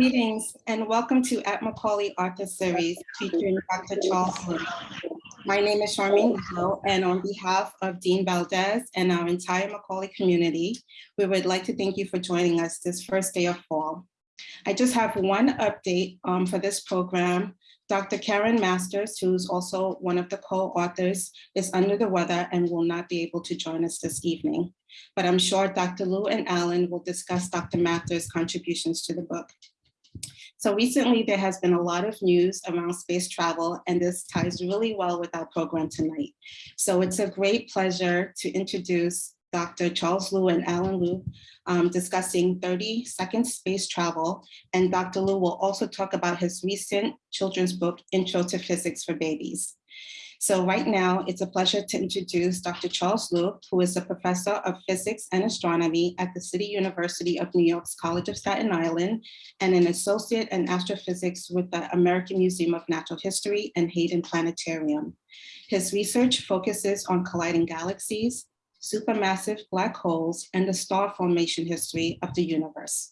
Greetings and welcome to At Macaulay Author Series featuring Dr. Charles Liu. My name is Charmaine Hill and on behalf of Dean Valdez and our entire Macaulay community, we would like to thank you for joining us this first day of fall. I just have one update um, for this program. Dr. Karen Masters, who's also one of the co-authors, is under the weather and will not be able to join us this evening. But I'm sure Dr. Liu and Alan will discuss Dr. Masters' contributions to the book. So recently there has been a lot of news around space travel and this ties really well with our program tonight. So it's a great pleasure to introduce Dr. Charles Liu and Alan Liu um, discussing 30 second space travel. And Dr. Liu will also talk about his recent children's book, Intro to Physics for Babies. So right now, it's a pleasure to introduce Dr. Charles Liu, who is a professor of physics and astronomy at the City University of New York's College of Staten Island, and an associate in astrophysics with the American Museum of Natural History and Hayden Planetarium. His research focuses on colliding galaxies, supermassive black holes, and the star formation history of the universe.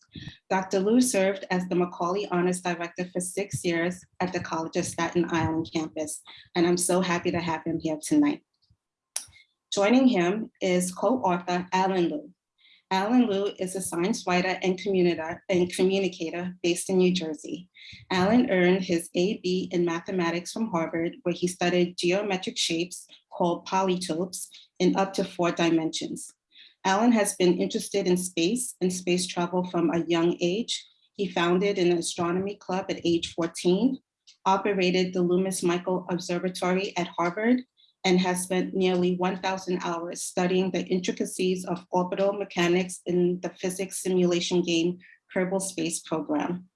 Dr. Liu served as the Macaulay Honors Director for six years at the College of Staten Island campus, and I'm so happy to have him here tonight. Joining him is co-author Alan Liu. Alan Liu is a science writer and communicator, and communicator based in New Jersey. Alan earned his AB in mathematics from Harvard, where he studied geometric shapes called polytopes in up to four dimensions. Alan has been interested in space and space travel from a young age. He founded an astronomy club at age 14, operated the Loomis Michael Observatory at Harvard, and has spent nearly 1,000 hours studying the intricacies of orbital mechanics in the physics simulation game Kerbal Space Program.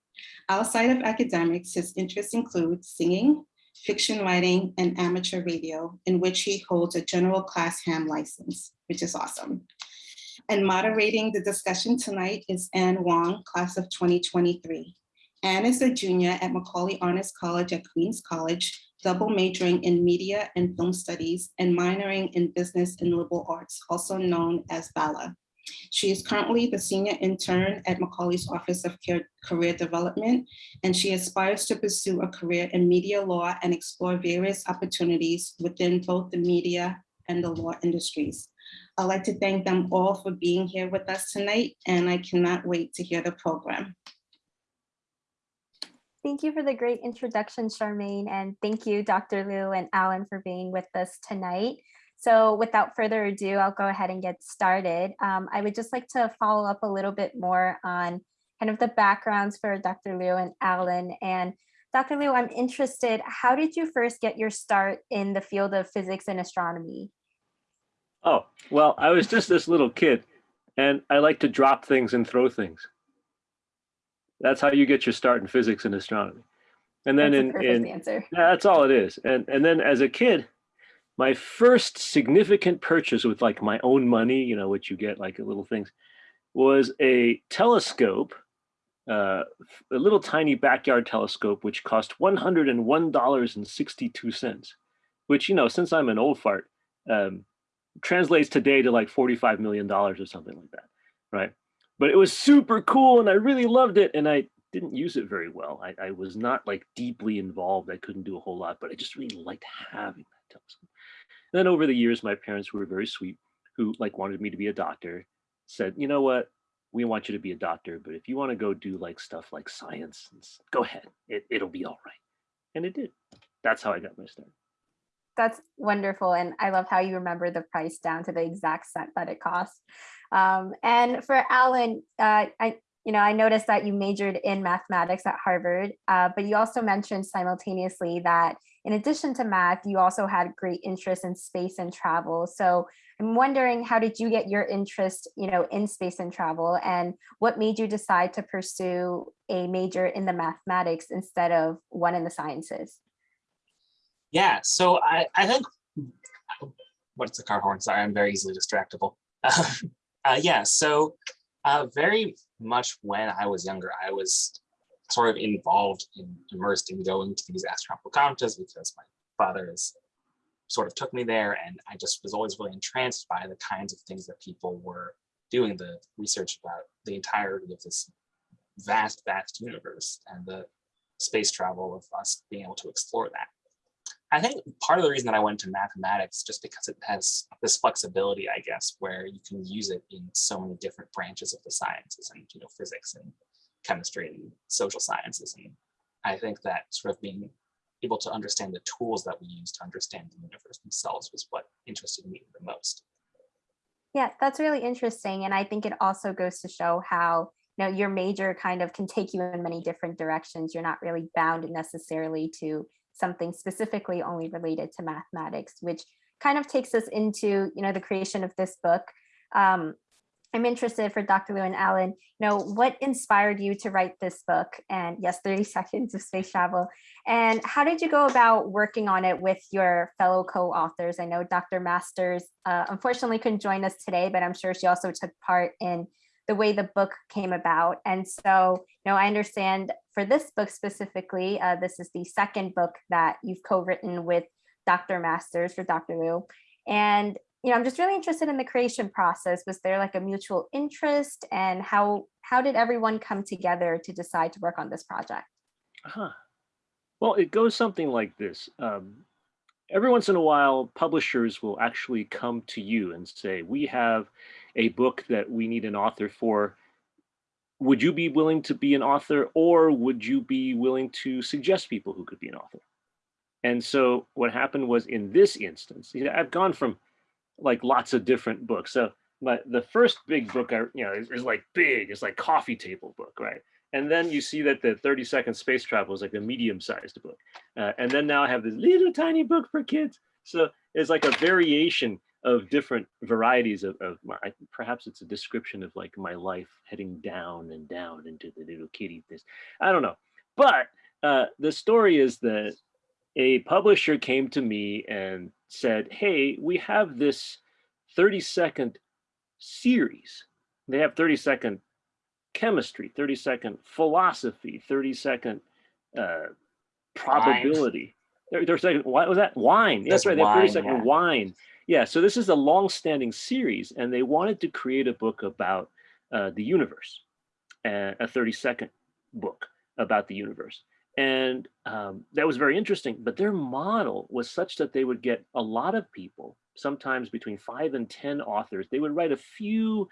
Outside of academics, his interests include singing, fiction writing, and amateur radio, in which he holds a general class ham license, which is awesome. And moderating the discussion tonight is Anne Wong, class of 2023. Anne is a junior at Macaulay Honors College at Queens College, double majoring in media and film studies and minoring in business and liberal arts, also known as BALA. She is currently the senior intern at Macaulay's Office of Career Development, and she aspires to pursue a career in media law and explore various opportunities within both the media and the law industries. I'd like to thank them all for being here with us tonight, and I cannot wait to hear the program. Thank you for the great introduction, Charmaine, and thank you, Dr. Liu and Alan for being with us tonight. So without further ado, I'll go ahead and get started. Um, I would just like to follow up a little bit more on kind of the backgrounds for Dr. Liu and Alan. And Dr. Liu, I'm interested, how did you first get your start in the field of physics and astronomy? Oh, well, I was just this little kid and I like to drop things and throw things. That's how you get your start in physics and astronomy. And then that's in, in answer. Yeah, that's all it is. And and then as a kid, my first significant purchase with like my own money, you know, what you get like little things, was a telescope, uh, a little tiny backyard telescope, which cost $101.62, which, you know, since I'm an old fart, um, translates today to like $45 million or something like that, right? But it was super cool and I really loved it and I didn't use it very well. I, I was not like deeply involved. I couldn't do a whole lot, but I just really liked having that telescope. And then over the years, my parents were very sweet, who like wanted me to be a doctor, said, you know what, we want you to be a doctor, but if you want to go do like stuff like science, go ahead, it, it'll be all right. And it did. That's how I got my start. That's wonderful. And I love how you remember the price down to the exact cent that it cost. Um, and for Alan, uh, I, you know, I noticed that you majored in mathematics at Harvard, uh, but you also mentioned simultaneously that in addition to math, you also had great interest in space and travel. So I'm wondering, how did you get your interest, you know, in space and travel and what made you decide to pursue a major in the mathematics instead of one in the sciences? Yeah, so I, I think, what's the car horn? Sorry, I'm very easily distractible. uh, yeah, so uh, very much when I was younger, I was sort of involved in immersed in going to these astronomical conferences because my father is sort of took me there and I just was always really entranced by the kinds of things that people were doing the research about the entirety of this vast, vast universe and the space travel of us being able to explore that. I think part of the reason that I went to mathematics just because it has this flexibility, I guess, where you can use it in so many different branches of the sciences and you know physics and chemistry and social sciences. And I think that sort of being able to understand the tools that we use to understand the universe themselves was what interested me the most. Yeah, that's really interesting. And I think it also goes to show how you know your major kind of can take you in many different directions. You're not really bound necessarily to something specifically only related to mathematics, which kind of takes us into you know the creation of this book. Um, I'm interested for Dr. Liu and Alan, you know, what inspired you to write this book? And yes, 30 seconds of space travel. And how did you go about working on it with your fellow co-authors? I know Dr. Masters uh, unfortunately couldn't join us today, but I'm sure she also took part in the way the book came about. And so, you know, I understand for this book specifically, uh, this is the second book that you've co-written with Dr. Masters for Dr. Liu. And you know, I'm just really interested in the creation process. Was there like a mutual interest and how how did everyone come together to decide to work on this project? Uh -huh. Well, it goes something like this. Um, every once in a while, publishers will actually come to you and say, we have a book that we need an author for. Would you be willing to be an author or would you be willing to suggest people who could be an author? And so what happened was in this instance, you know, I've gone from like lots of different books. So my the first big book I you know is, is, like big, it's like coffee table book, right? And then you see that the 30 second space travel is like a medium sized book. Uh, and then now I have this little tiny book for kids. So it's like a variation of different varieties of, of my, perhaps it's a description of like my life heading down and down into the little kitty this. I don't know. But uh, the story is that a publisher came to me and said, hey, we have this 30 second series. They have 30 second chemistry, 30 second philosophy, 30 second uh, probability. 30 second, what was that? Wine. That's, That's right, wine, they have 30 second yeah. wine. Yeah, so this is a long-standing series and they wanted to create a book about uh, the universe, a 30 second book about the universe. And um, that was very interesting, but their model was such that they would get a lot of people, sometimes between five and 10 authors. They would write a few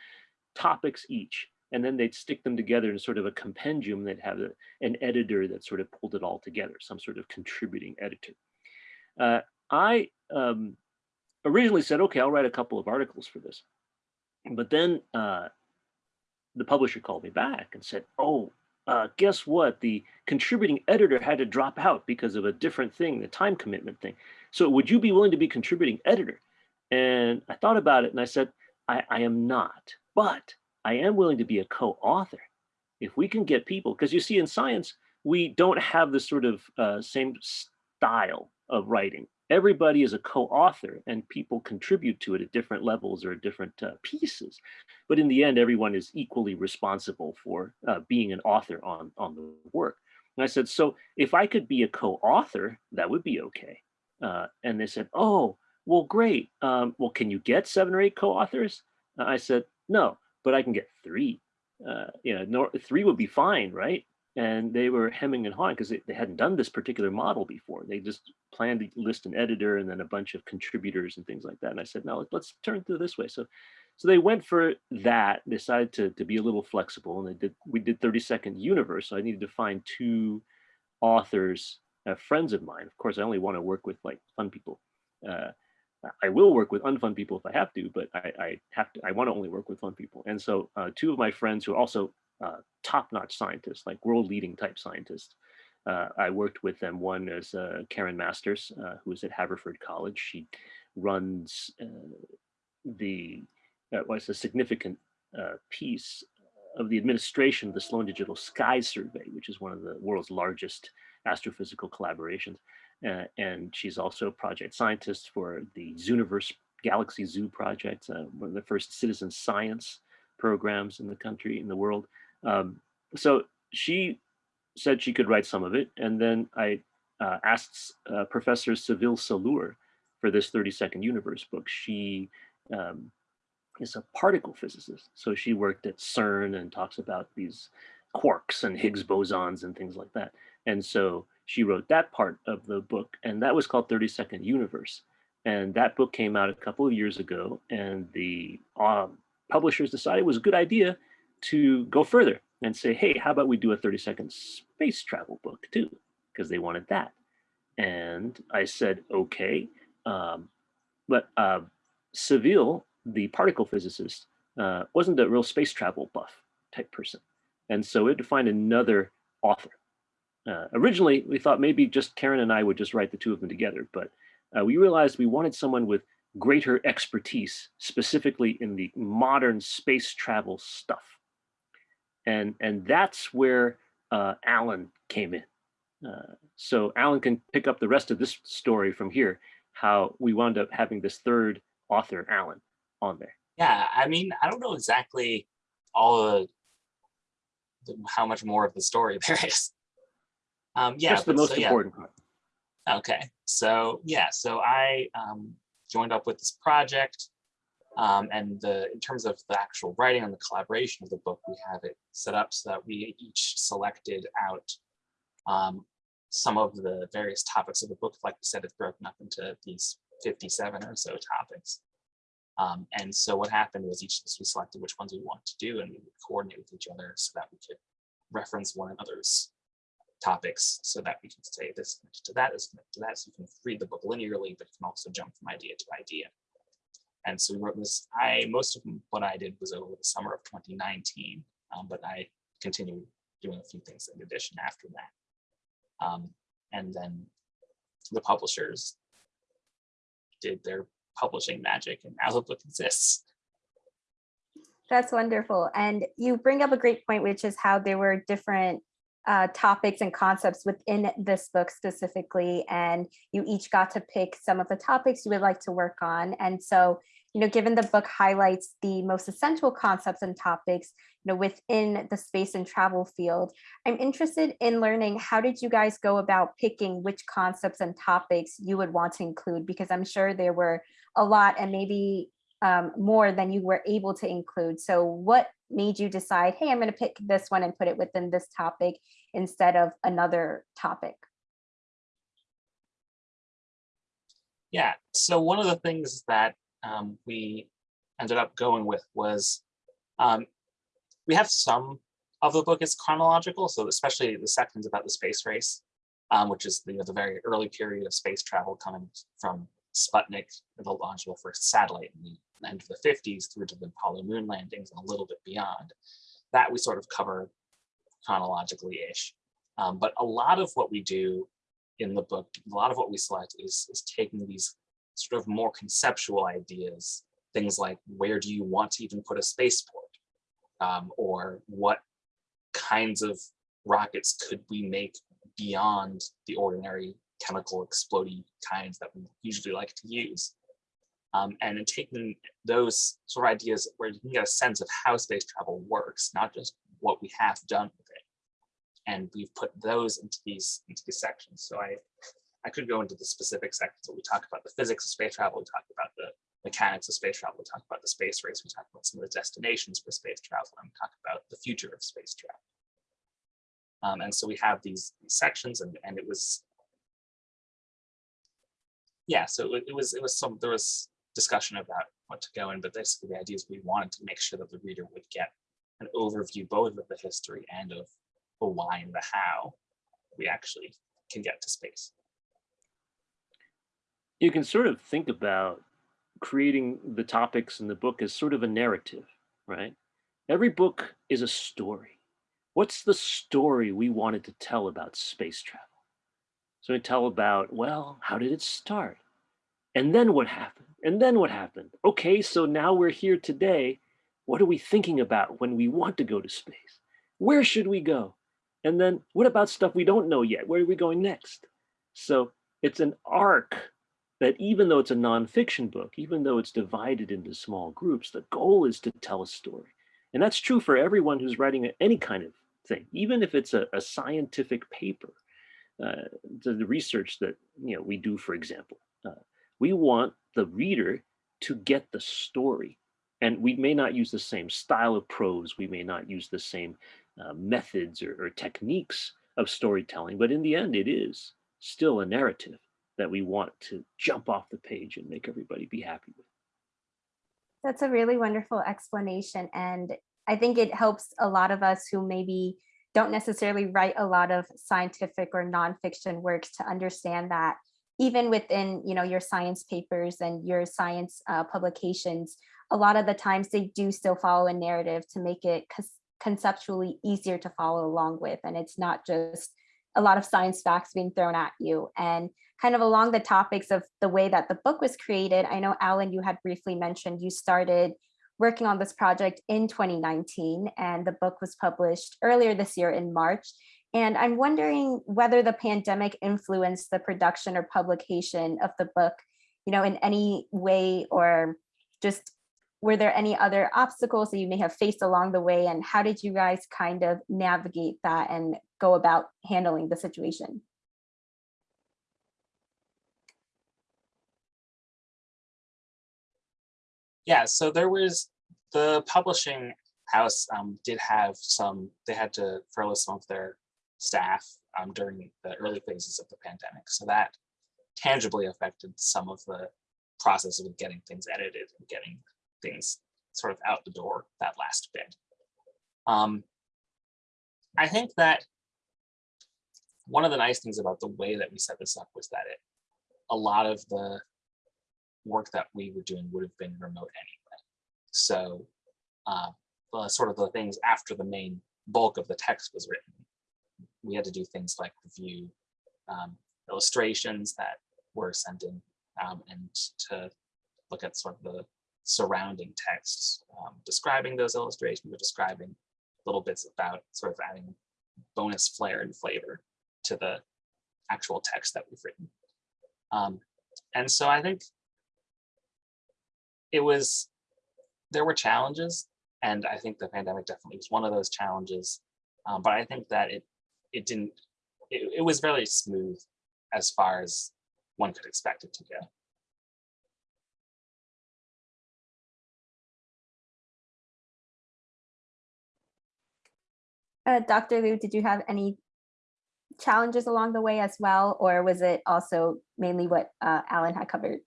topics each, and then they'd stick them together in sort of a compendium. They'd have a, an editor that sort of pulled it all together, some sort of contributing editor. Uh, I um, originally said, okay, I'll write a couple of articles for this. But then uh, the publisher called me back and said, oh, uh, guess what? The contributing editor had to drop out because of a different thing, the time commitment thing. So would you be willing to be contributing editor? And I thought about it and I said, I, I am not, but I am willing to be a co-author. If we can get people, because you see in science, we don't have the sort of uh, same style of writing everybody is a co-author and people contribute to it at different levels or different uh, pieces. But in the end, everyone is equally responsible for uh, being an author on, on the work. And I said, so if I could be a co-author, that would be okay. Uh, and they said, oh, well, great. Um, well, can you get seven or eight co-authors? I said, no, but I can get three. Uh, you know, no, three would be fine, right? And they were hemming and hawing because they, they, hadn't done this particular model before. They just planned to list an editor and then a bunch of contributors and things like that. And I said, no, let's turn to this way. So, so they went for that, decided to, to be a little flexible and they did, we did 30 second universe. So I needed to find two authors, uh, friends of mine. Of course, I only want to work with like fun people. Uh, I will work with unfun people if I have to, but I, I have to, I want to only work with fun people. And so uh, two of my friends who also uh, top-notch scientists, like world-leading type scientists. Uh, I worked with them. One is uh, Karen Masters, uh, who is at Haverford College. She runs uh, the was a significant piece of the administration of the Sloan Digital Sky Survey, which is one of the world's largest astrophysical collaborations. Uh, and she's also a project scientist for the Zooniverse Galaxy Zoo project, uh, one of the first citizen science programs in the country, in the world. Um, so she said she could write some of it. And then I uh, asked uh, Professor Sevil Salur for this 30 second universe book. She um, is a particle physicist. So she worked at CERN and talks about these quarks and Higgs bosons and things like that. And so she wrote that part of the book, and that was called 30 Second Universe. And that book came out a couple of years ago, and the um, publishers decided it was a good idea to go further and say, hey, how about we do a 30 second space travel book too? Because they wanted that. And I said, okay. Um, but uh, Sevil, the particle physicist, uh, wasn't a real space travel buff type person. And so we had to find another author. Uh, originally, we thought maybe just Karen and I would just write the two of them together, but uh, we realized we wanted someone with greater expertise, specifically in the modern space travel stuff. And, and that's where uh, Alan came in. Uh, so Alan can pick up the rest of this story from here, how we wound up having this third author, Alan, on there. Yeah, I mean, I don't know exactly all the, the how much more of the story there is. Um, yeah, Just the most so, yeah. important part. Okay, so yeah, so I um, joined up with this project, um, and the in terms of the actual writing and the collaboration of the book, we have it set up so that we each selected out um, some of the various topics of the book. Like we said, it's broken up into these 57 or so topics. Um, and so what happened was each of us we selected which ones we wanted to do, and we would coordinate with each other so that we could reference one another's topics so that we can say this to that is to that. So you can read the book linearly, but you can also jump from idea to idea. And so we wrote this, I, most of what I did was over the summer of 2019, um, but I continued doing a few things in addition after that. Um, and then the publishers did their publishing magic and now the book exists. That's wonderful. And you bring up a great point, which is how there were different uh, topics and concepts within this book specifically, and you each got to pick some of the topics you would like to work on. And so, you know, given the book highlights the most essential concepts and topics, you know, within the space and travel field, I'm interested in learning how did you guys go about picking which concepts and topics you would want to include? Because I'm sure there were a lot and maybe um, more than you were able to include. So what made you decide, hey, I'm going to pick this one and put it within this topic instead of another topic? Yeah, so one of the things that um, we ended up going with was um, we have some of the book is chronological, so especially the sections about the space race, um, which is you know, the very early period of space travel coming from Sputnik, the launch of the first satellite in the end of the 50s through to the Apollo moon landings and a little bit beyond. That we sort of cover chronologically-ish. Um, but a lot of what we do in the book, a lot of what we select is, is taking these sort of more conceptual ideas, things like where do you want to even put a spaceport? Um, or what kinds of rockets could we make beyond the ordinary chemical exploding kinds that we usually like to use. Um, and in taking those sort of ideas where you can get a sense of how space travel works, not just what we have done with it. And we've put those into these into these sections. So I I could go into the specific sections where we talk about the physics of space travel, we talk about the mechanics of space travel, we talk about the space race, we talk about some of the destinations for space travel, and we talk about the future of space travel. Um, and so we have these, these sections and, and it was yeah, so it, it, was it was some there was discussion about what to go in, but basically the idea is we wanted to make sure that the reader would get an overview both of the history and of the why and the how we actually can get to space. You can sort of think about creating the topics in the book as sort of a narrative, right? Every book is a story. What's the story we wanted to tell about space travel? So we tell about, well, how did it start? And then what happened? And then what happened? Okay, so now we're here today. What are we thinking about when we want to go to space? Where should we go? And then what about stuff we don't know yet? Where are we going next? So it's an arc that even though it's a nonfiction book, even though it's divided into small groups, the goal is to tell a story. And that's true for everyone who's writing any kind of thing, even if it's a, a scientific paper uh, the, the, research that you know we do, for example. Uh, we want the reader to get the story And we may not use the same style of prose, we may not use the same uh, methods or, or techniques of storytelling, but in the end, it is still a narrative that we want to jump off the page and make everybody be happy with. That's a really wonderful explanation. And I think it helps a lot of us who maybe don't necessarily write a lot of scientific or nonfiction works to understand that even within you know your science papers and your science uh, publications, a lot of the times they do still follow a narrative to make it conceptually easier to follow along with. And it's not just a lot of science facts being thrown at you. And kind of along the topics of the way that the book was created, I know, Alan, you had briefly mentioned you started working on this project in 2019 and the book was published earlier this year in March. And I'm wondering whether the pandemic influenced the production or publication of the book, you know, in any way or just were there any other obstacles that you may have faced along the way and how did you guys kind of navigate that and go about handling the situation? Yeah, so there was the publishing house um, did have some, they had to furlough some of their staff um, during the early phases of the pandemic. So that tangibly affected some of the process of getting things edited and getting things sort of out the door that last bit. Um, I think that one of the nice things about the way that we set this up was that it a lot of the work that we were doing would have been remote anyway. So uh, sort of the things after the main bulk of the text was written, we had to do things like review um, illustrations that were sent in um, and to look at sort of the surrounding texts um, describing those illustrations or describing little bits about sort of adding bonus flair and flavor to the actual text that we've written. Um, and so I think it was, there were challenges and I think the pandemic definitely was one of those challenges. Um, but I think that it, it didn't, it, it was very smooth as far as one could expect it to go. Uh, Dr. Liu, did you have any challenges along the way as well, or was it also mainly what uh, Alan had covered?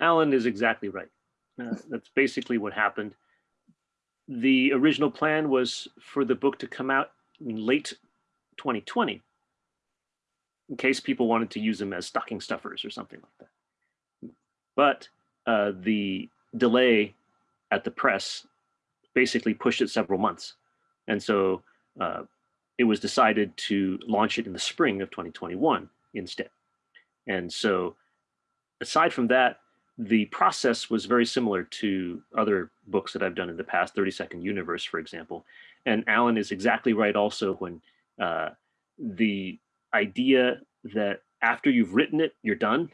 Alan is exactly right. Uh, that's basically what happened. The original plan was for the book to come out in late 2020, in case people wanted to use them as stocking stuffers or something like that. But uh, the delay at the press basically pushed it several months. And so uh, it was decided to launch it in the spring of 2021 instead. And so aside from that, the process was very similar to other books that I've done in the past, 30 Second Universe, for example. And Alan is exactly right also when uh, the idea that after you've written it, you're done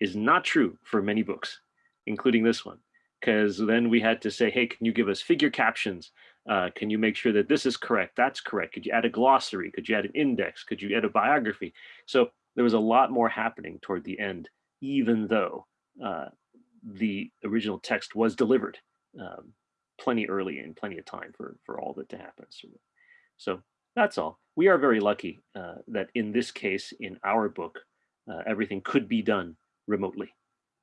is not true for many books, including this one. Because then we had to say, hey, can you give us figure captions? Uh, can you make sure that this is correct? That's correct. Could you add a glossary? Could you add an index? Could you add a biography? So there was a lot more happening toward the end, even though uh, the original text was delivered um, plenty early and plenty of time for, for all it to happen. So, so that's all. We are very lucky uh, that in this case, in our book, uh, everything could be done remotely.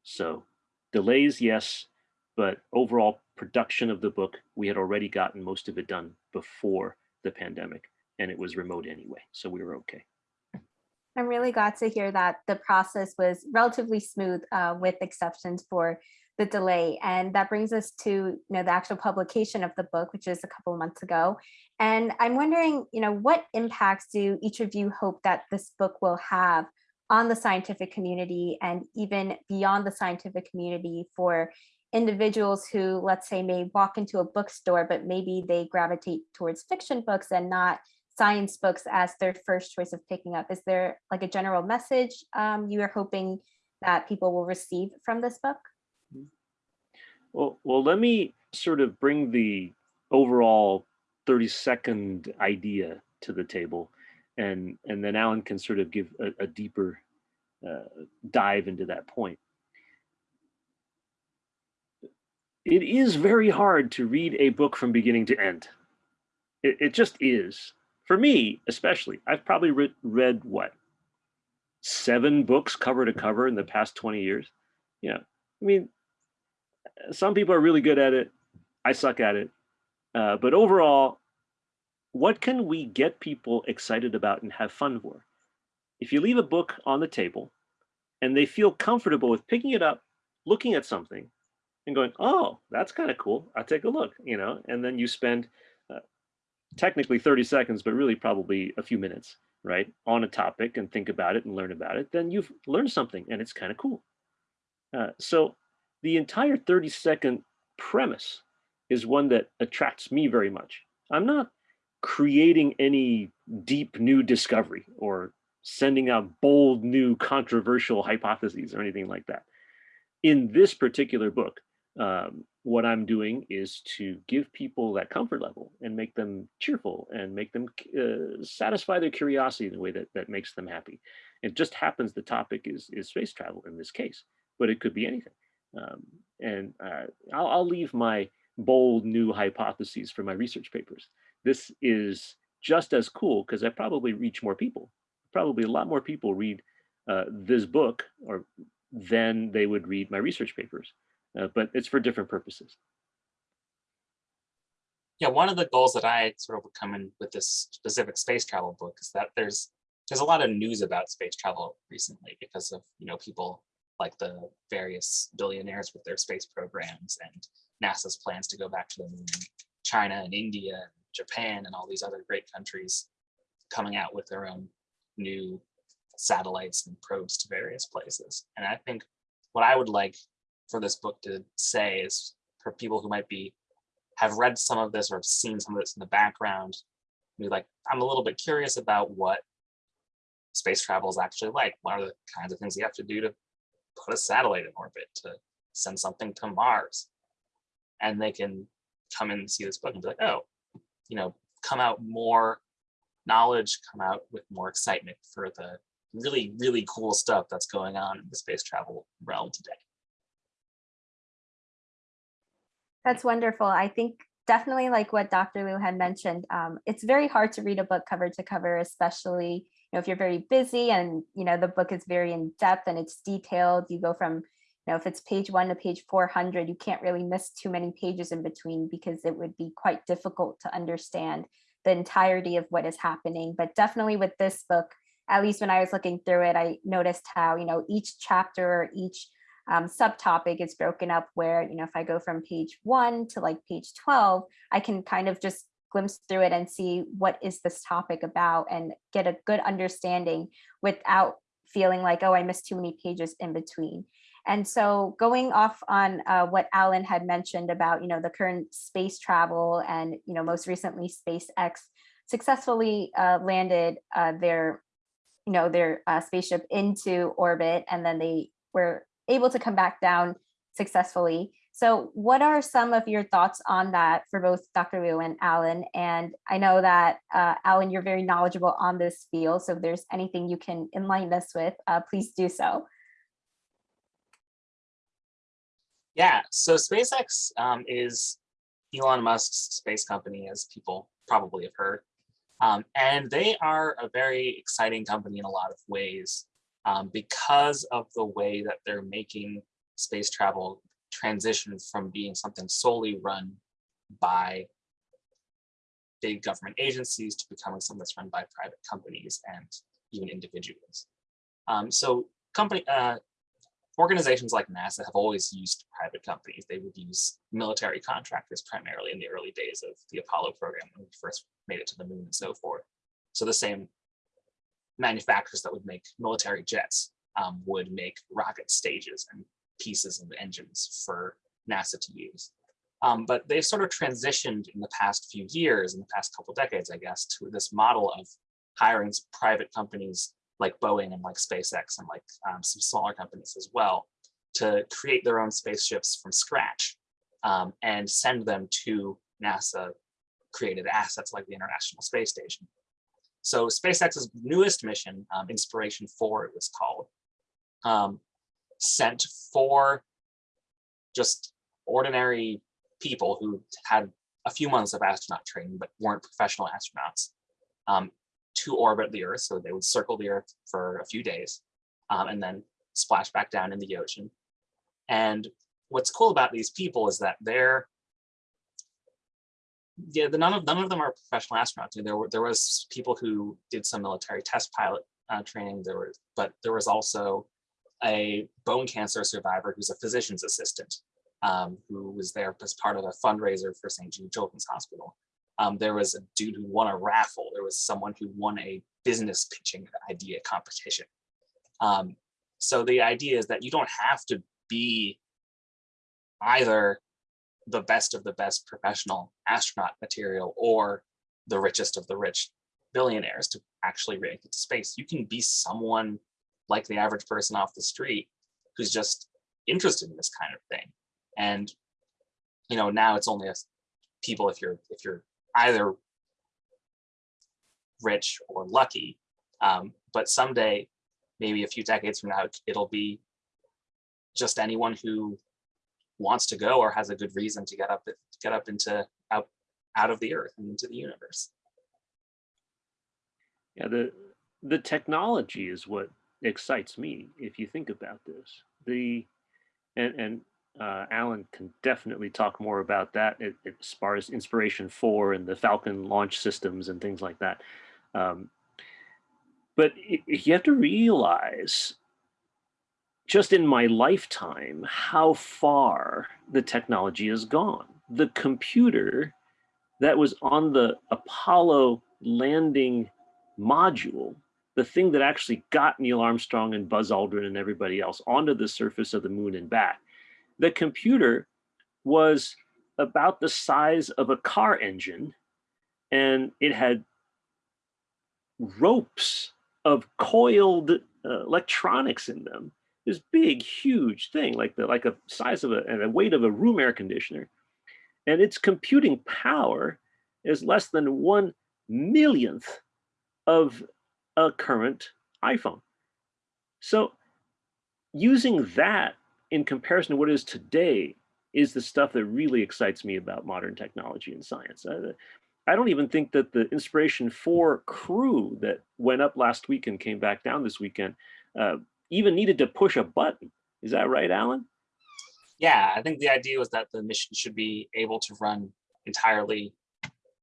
So delays, yes, but overall production of the book, we had already gotten most of it done before the pandemic and it was remote anyway. So we were okay. I'm really glad to hear that the process was relatively smooth uh, with exceptions for the delay. And that brings us to you know, the actual publication of the book, which is a couple of months ago. And I'm wondering, you know, what impacts do each of you hope that this book will have on the scientific community and even beyond the scientific community for individuals who, let's say, may walk into a bookstore, but maybe they gravitate towards fiction books and not science books as their first choice of picking up. Is there like a general message um, you are hoping that people will receive from this book? Well, well, let me sort of bring the overall 30 second idea to the table and, and then Alan can sort of give a, a deeper uh, dive into that point. it is very hard to read a book from beginning to end. It, it just is. For me, especially, I've probably re read what? Seven books cover to cover in the past 20 years. You know, I mean, some people are really good at it. I suck at it. Uh, but overall, what can we get people excited about and have fun for? If you leave a book on the table and they feel comfortable with picking it up, looking at something and going, oh, that's kind of cool. I'll take a look, you know, and then you spend technically 30 seconds, but really probably a few minutes, right, on a topic and think about it and learn about it, then you've learned something and it's kind of cool. Uh, so the entire 30 second premise is one that attracts me very much. I'm not creating any deep new discovery or sending out bold new controversial hypotheses or anything like that. In this particular book, um, what I'm doing is to give people that comfort level and make them cheerful and make them uh, satisfy their curiosity in a way that, that makes them happy. It just happens the topic is, is space travel in this case, but it could be anything. Um, and uh, I'll, I'll leave my bold new hypotheses for my research papers. This is just as cool because I probably reach more people. Probably a lot more people read uh, this book or than they would read my research papers, uh, but it's for different purposes. Yeah, one of the goals that I sort of come in with this specific space travel book is that there's there's a lot of news about space travel recently because of you know people like the various billionaires with their space programs and NASA's plans to go back to the moon, China and India, and Japan, and all these other great countries coming out with their own new satellites and probes to various places. And I think what I would like for this book to say is for people who might be have read some of this or have seen some of this in the background, be like, I'm a little bit curious about what space travel is actually like. What are the kinds of things you have to do to put a satellite in orbit, to send something to Mars? And they can come in and see this book and be like, oh, you know, come out more knowledge, come out with more excitement for the really, really cool stuff that's going on in the space travel realm today. That's wonderful. I think definitely like what Dr. Liu had mentioned, um, it's very hard to read a book cover to cover, especially you know, if you're very busy and you know the book is very in depth and it's detailed. You go from you know if it's page one to page 400, you can't really miss too many pages in between because it would be quite difficult to understand the entirety of what is happening. But definitely with this book, at least when I was looking through it, I noticed how you know each chapter or each um, subtopic is broken up where, you know, if I go from page one to like page 12, I can kind of just glimpse through it and see what is this topic about and get a good understanding without feeling like, oh, I missed too many pages in between. And so going off on uh, what Alan had mentioned about, you know, the current space travel and, you know, most recently SpaceX successfully uh, landed uh, their, you know, their uh, spaceship into orbit and then they were able to come back down successfully. So what are some of your thoughts on that for both Dr. Liu and Alan? And I know that uh, Alan, you're very knowledgeable on this field. So if there's anything you can enlighten us with, uh, please do so. Yeah, so SpaceX um, is Elon Musk's space company, as people probably have heard. Um, and they are a very exciting company in a lot of ways um, because of the way that they're making space travel transition from being something solely run by big government agencies to becoming something that's run by private companies and even individuals. Um, so company uh, organizations like NASA have always used private companies. They would use military contractors primarily in the early days of the Apollo program when we first made it to the moon and so forth. So the same manufacturers that would make military jets um, would make rocket stages and pieces of engines for NASA to use. Um, but they've sort of transitioned in the past few years, in the past couple decades, I guess, to this model of hiring private companies like Boeing and like SpaceX and like um, some smaller companies as well to create their own spaceships from scratch um, and send them to NASA created assets like the International Space Station. So SpaceX's newest mission, um, Inspiration 4 it was called, um, sent four just ordinary people who had a few months of astronaut training but weren't professional astronauts um, to orbit the Earth. So they would circle the Earth for a few days um, and then splash back down in the ocean. And what's cool about these people is that they're yeah, the, none of none of them are professional astronauts. There were there was people who did some military test pilot uh, training. There were, but there was also a bone cancer survivor who's a physician's assistant um, who was there as part of a fundraiser for St. Jude Children's Hospital. Um, there was a dude who won a raffle. There was someone who won a business pitching idea competition. Um, so the idea is that you don't have to be either the best of the best professional astronaut material or the richest of the rich billionaires to actually make it to space. You can be someone like the average person off the street who's just interested in this kind of thing. And you know, now it's only people if you're if you're either rich or lucky. Um, but someday, maybe a few decades from now, it'll be just anyone who wants to go or has a good reason to get up get up into out out of the earth and into the universe. Yeah, the the technology is what excites me if you think about this. The and and uh, Alan can definitely talk more about that as far as Inspiration 4 and the Falcon launch systems and things like that. Um, but you have to realize just in my lifetime how far the technology has gone. The computer that was on the Apollo landing module, the thing that actually got Neil Armstrong and Buzz Aldrin and everybody else onto the surface of the moon and back, the computer was about the size of a car engine and it had ropes of coiled uh, electronics in them this big huge thing like the like a size of a and a weight of a room air conditioner and its computing power is less than one millionth of a current iphone so using that in comparison to what is today is the stuff that really excites me about modern technology and science. I, don't even think that the Inspiration 4 crew that went up last week and came back down this weekend uh, even needed to push a button. Is that right, Alan? Yeah, I think the idea was that the mission should be able to run entirely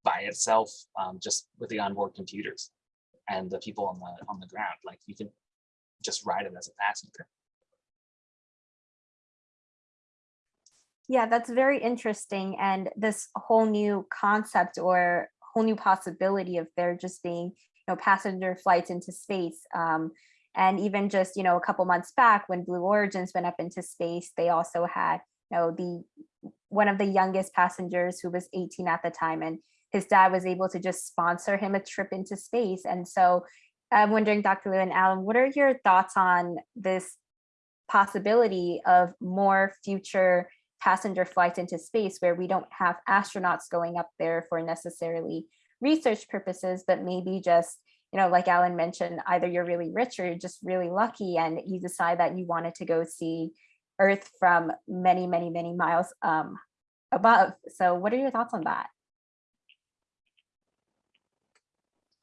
by itself, um, just with the onboard computers and the people on the on the ground. Like you can just ride it as a passenger. Yeah, that's very interesting. And this whole new concept or whole new possibility of there just being, you know, passenger flights into space. Um, and even just, you know, a couple months back when Blue Origins went up into space, they also had, you know, the one of the youngest passengers who was 18 at the time. And his dad was able to just sponsor him a trip into space. And so I'm wondering, Dr. Liu and Alan, what are your thoughts on this possibility of more future passenger flights into space where we don't have astronauts going up there for necessarily research purposes, but maybe just, you know, like Alan mentioned, either you're really rich or you're just really lucky and you decide that you wanted to go see Earth from many, many, many miles um, above. So what are your thoughts on that?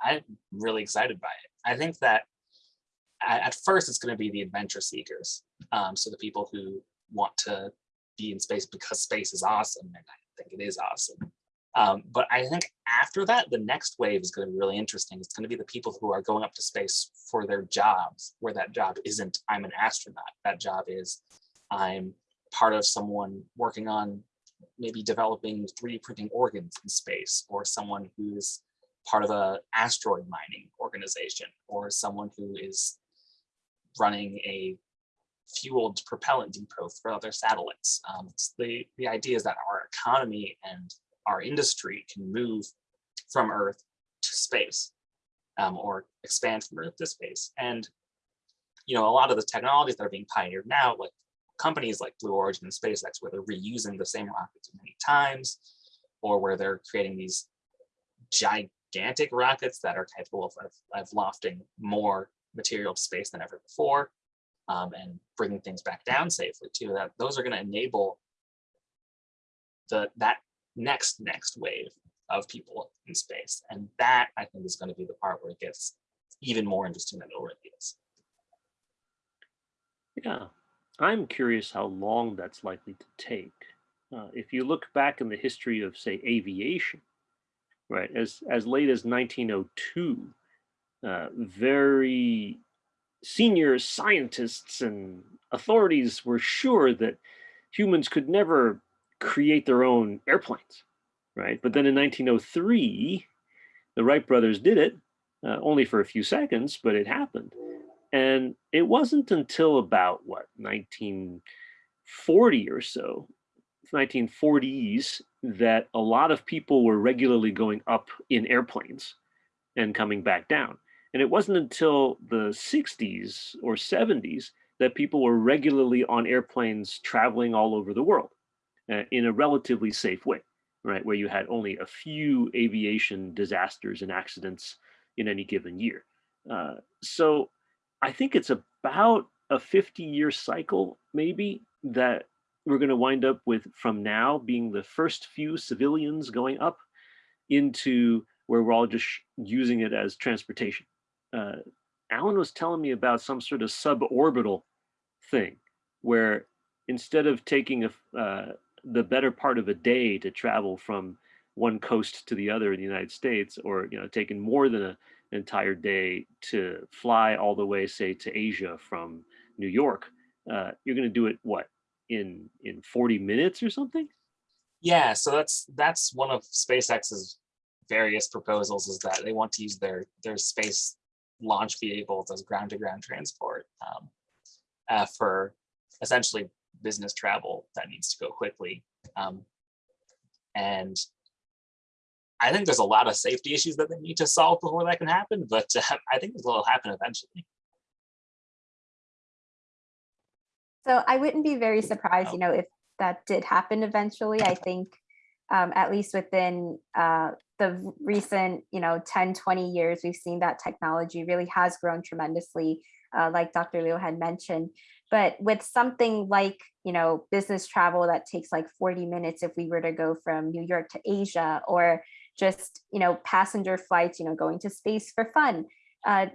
I'm really excited by it. I think that at first it's going to be the adventure seekers. Um, so the people who want to be in space because space is awesome and I think it is awesome. Um, but I think after that, the next wave is going to be really interesting. It's going to be the people who are going up to space for their jobs, where that job isn't I'm an astronaut. That job is I'm part of someone working on maybe developing 3D printing organs in space, or someone who's part of a asteroid mining organization, or someone who is running a fueled propellant depot for other satellites. Um, the, the idea is that our economy and our industry can move from Earth to space um, or expand from Earth to space. And, you know, a lot of the technologies that are being pioneered now, like companies like Blue Origin and SpaceX, where they're reusing the same rockets many times, or where they're creating these gigantic rockets that are capable of, of, of lofting more material to space than ever before um, and bringing things back down safely too. That those are going to enable the that next next wave of people in space. And that I think is going to be the part where it gets even more interesting than it already is. Yeah, I'm curious how long that's likely to take. Uh, if you look back in the history of, say, aviation, right, as as late as 1902, uh, very senior scientists and authorities were sure that humans could never create their own airplanes, right? But then in 1903, the Wright brothers did it, uh, only for a few seconds, but it happened. And it wasn't until about what 1940 or so, 1940s, that a lot of people were regularly going up in airplanes and coming back down. And it wasn't until the 60s or 70s that people were regularly on airplanes traveling all over the world uh, in a relatively safe way, right? Where you had only a few aviation disasters and accidents in any given year. Uh, so I think it's about a 50 year cycle, maybe, that we're going to wind up with from now being the first few civilians going up into where we're all just using it as transportation. Uh, Alan was telling me about some sort of suborbital thing where instead of taking a, uh, the better part of a day to travel from one coast to the other in the United States, or you know, taking more than a, an entire day to fly all the way, say, to Asia from New York, uh, you're going to do it what in in 40 minutes or something? Yeah, so that's that's one of SpaceX's various proposals is that they want to use their their space launch vehicles as ground to ground transport um, uh, for essentially business travel that needs to go quickly. Um, and I think there's a lot of safety issues that they need to solve before that can happen, but uh, I think it will happen eventually. So I wouldn't be very surprised, you know, if that did happen eventually. I think um, at least within uh, the recent, you know, 10, 20 years, we've seen that technology really has grown tremendously, uh, like Dr. Liu had mentioned. But with something like, you know, business travel that takes like 40 minutes if we were to go from New York to Asia or just, you know, passenger flights, you know, going to space for fun. Uh,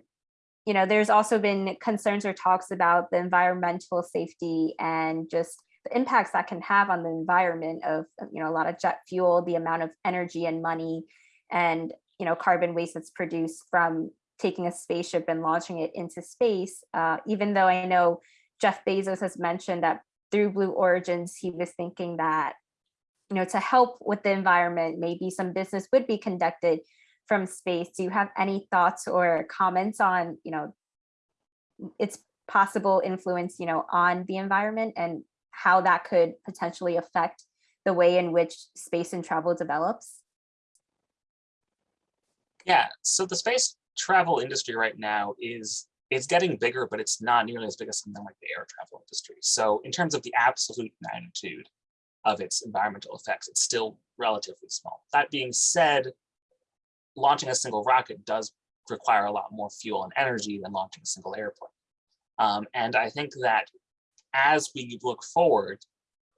you know, there's also been concerns or talks about the environmental safety and just the impacts that can have on the environment of, you know, a lot of jet fuel, the amount of energy and money and, you know, carbon waste that's produced from taking a spaceship and launching it into space. Uh, even though I know Jeff Bezos has mentioned that through Blue Origins, he was thinking that, you know, to help with the environment, maybe some business would be conducted from space. Do you have any thoughts or comments on, you know, its possible influence, you know, on the environment and how that could potentially affect the way in which space and travel develops? Yeah, so the space travel industry right now is it's getting bigger, but it's not nearly as big as something like the air travel industry. So in terms of the absolute magnitude of its environmental effects, it's still relatively small. That being said, launching a single rocket does require a lot more fuel and energy than launching a single airplane. Um, and I think that as we look forward,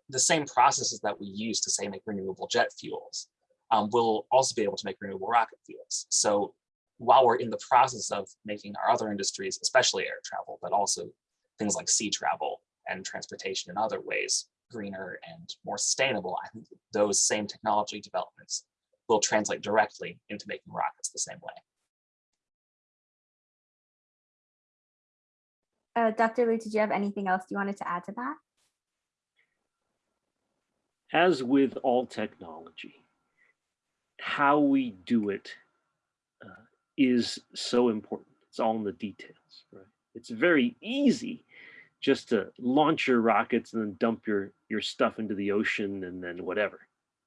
the same processes that we use to say make renewable jet fuels um, will also be able to make renewable rocket fuels. So while we're in the process of making our other industries, especially air travel, but also things like sea travel and transportation in other ways, greener and more sustainable, I think those same technology developments will translate directly into making rockets the same way. Uh, Dr. Liu, did you have anything else you wanted to add to that? As with all technology, how we do it is so important. It's all in the details, right? It's very easy just to launch your rockets and then dump your, your stuff into the ocean and then whatever,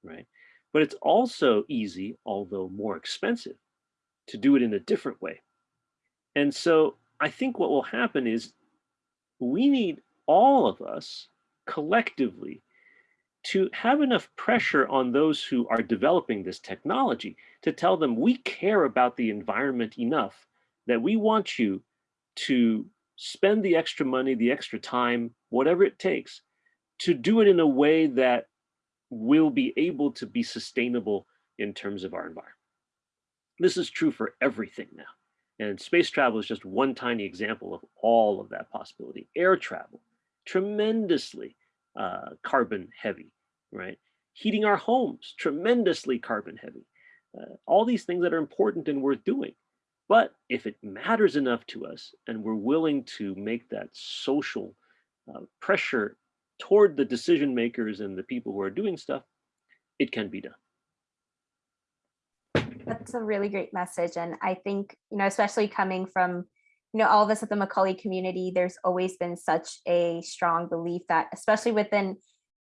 right? But it's also easy, although more expensive, to do it in a different way. And so I think what will happen is we need all of us collectively to have enough pressure on those who are developing this technology to tell them we care about the environment enough that we want you to spend the extra money, the extra time, whatever it takes, to do it in a way that will be able to be sustainable in terms of our environment. This is true for everything now. And space travel is just one tiny example of all of that possibility. Air travel, tremendously uh, carbon heavy, right? Heating our homes, tremendously carbon heavy. Uh, all these things that are important and worth doing. But if it matters enough to us and we're willing to make that social uh, pressure toward the decision makers and the people who are doing stuff, it can be done. That's a really great message. And I think, you know, especially coming from, you know, all of us at the Macaulay community, there's always been such a strong belief that, especially within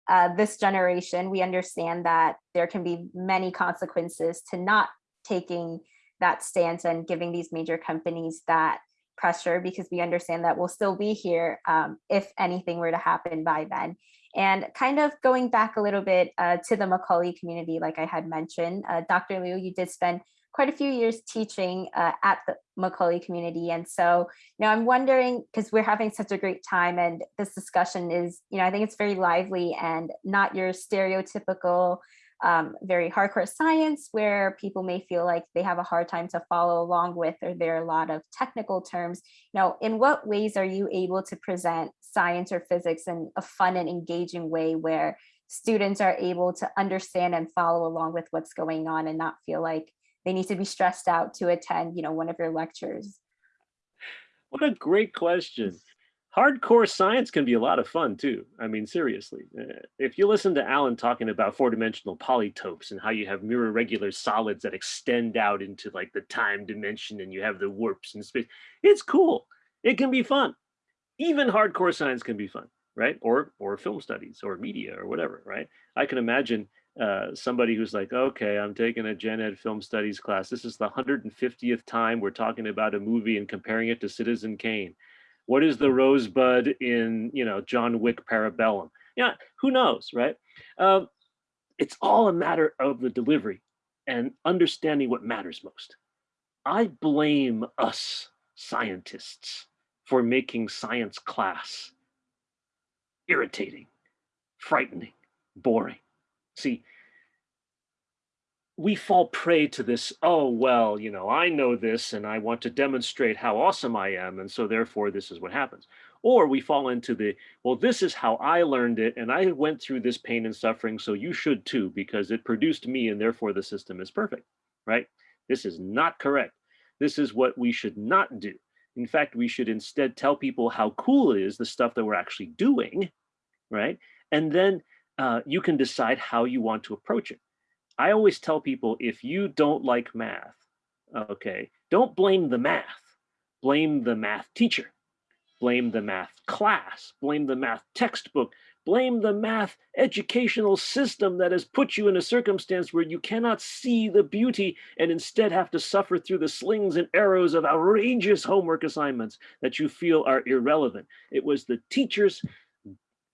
uh, this generation, we understand that there can be many consequences to not taking that stance and giving these major companies that pressure because we understand that we'll still be here um, if anything were to happen by then. And kind of going back a little bit uh, to the Macaulay community, like I had mentioned, uh, Dr. Liu, you did spend quite a few years teaching uh, at the Macaulay community. And so now I'm wondering, because we're having such a great time and this discussion is, you know, I think it's very lively and not your stereotypical um, very hardcore science where people may feel like they have a hard time to follow along with, or there are a lot of technical terms. Now, in what ways are you able to present science or physics in a fun and engaging way where students are able to understand and follow along with what's going on and not feel like they need to be stressed out to attend, you know, one of your lectures? What a great question hardcore science can be a lot of fun too. I mean, seriously, uh, if you listen to Alan talking about four-dimensional polytopes and how you have mirror regular solids that extend out into like the time dimension and you have the warps in space, it's cool. It can be fun. Even hardcore science can be fun, right? Or or film studies or media or whatever, right? I can imagine uh, somebody who's like, okay, I'm taking a gen ed film studies class. This is the 150th time we're talking about a movie and comparing it to Citizen Kane what is the rosebud in, you know, John Wick Parabellum? Yeah, who knows, right? Um, it's all a matter of the delivery and understanding what matters most. I blame us scientists for making science class irritating, frightening, boring. See, we fall prey to this, oh, well, you know, I know this and I want to demonstrate how awesome I am. And so therefore this is what happens. Or we fall into the, well, this is how I learned it and I went through this pain and suffering, so you should too, because it produced me and therefore the system is perfect, right? This is not correct. This is what we should not do. In fact, we should instead tell people how cool it is, the stuff that we're actually doing, right? And then uh, you can decide how you want to approach it. I always tell people if you don't like math, okay, don't blame the math, blame the math teacher, blame the math class, blame the math textbook, blame the math educational system that has put you in a circumstance where you cannot see the beauty and instead have to suffer through the slings and arrows of outrageous homework assignments that you feel are irrelevant. It was the teacher's